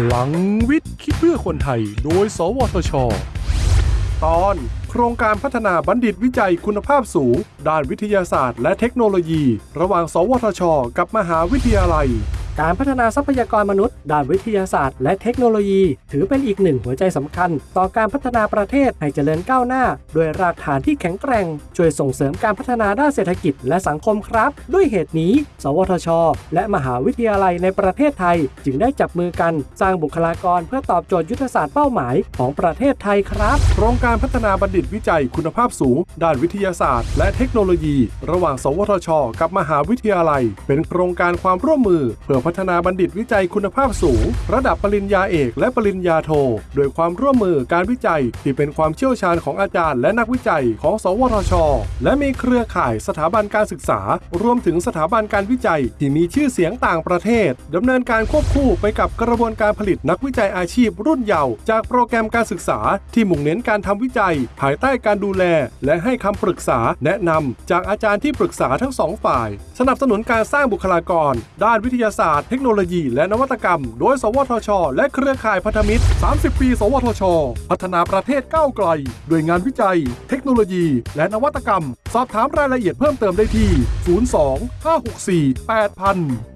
พลังวิทย์คิดเพื่อคนไทย โดย สวทช ตอน โครงการพัฒนาบัณฑิตวิจัยคุณภาพสูง ด้านวิทยาศาสตร์และเทคโนโลยี ระหว่าง สวทช กับมหาวิทยาลัย การพัฒนาทรัพยากรมนุษย์ ด้านวิทยาศาสตร์ และเทคโนโลยี ถือเป็นอีกหนึ่งหัวใจสำคัญ ต่อการพัฒนาประเทศให้เจริญก้าวหน้า ด้วยรากฐานที่แข็งแกร่ง ช่วยส่งเสริมการพัฒนาด้านเศรษฐกิจและสังคมครับ ด้วยเหตุนี้ สวทช และมหาวิทยาลัยในประเทศไทย จึงได้จับมือกัน สร้างบุคลากรเพื่อตอบโจทย์ยุทธศาสตร์เป้าหมายของประเทศไทยครับโครงการพัฒนาบัณฑิตวิจัยคุณภาพสูง ด้านวิทยาศาสตร์ และเทคโนโลยี ระหว่าง สวทช กับมหาวิทยาลัย เป็นโครงการความร่วมมือเพื่อพัฒนาบัณฑิตวิจัยคุณภาพสูง ระดับปริญญาเอกและปริญญาโท โดยความร่วมมือการวิจัย ที่เป็นความเชี่ยวชาญของอาจารย์และนักวิจัยของ สวทช และมีเครือข่ายสถาบันการศึกษา รวมถึงสถาบันการวิจัย ที่มีชื่อเสียงต่างประเทศดำเนินการควบคู่ไปกับกระบวนการผลิตนักวิจัยอาชีพรุ่นเยาว์จากโปรแกรมการศึกษา ที่มุ่งเน้นการทำวิจัย ภายใต้การดูแล และให้คำปรึกษาแนะนำจากอาจารย์ที่ปรึกษาทั้งสองฝ่าย สนับสนุนการสร้างบุคลากร ด้านวิทยาศาสตร์เทคโนโลยี และนวัตกรรม โดย สวทช และเครือข่ายพันธมิตร 30 ปี สวทช พัฒนาประเทศก้าวไกลด้วยงานวิจัย เทคโนโลยี และนวัตกรรม สอบถามรายละเอียดเพิ่มเติมได้ที่ 02 564 8000